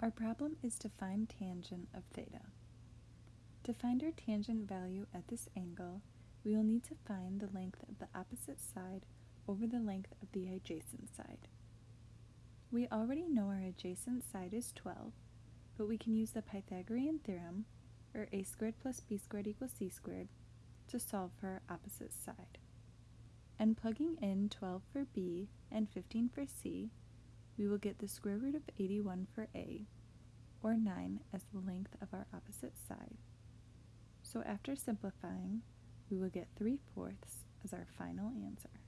Our problem is to find tangent of theta. To find our tangent value at this angle, we will need to find the length of the opposite side over the length of the adjacent side. We already know our adjacent side is 12, but we can use the Pythagorean theorem, or a squared plus b squared equals c squared, to solve for our opposite side. And plugging in 12 for b and 15 for c, we will get the square root of 81 for a, or 9 as the length of our opposite side. So after simplifying, we will get 3 fourths as our final answer.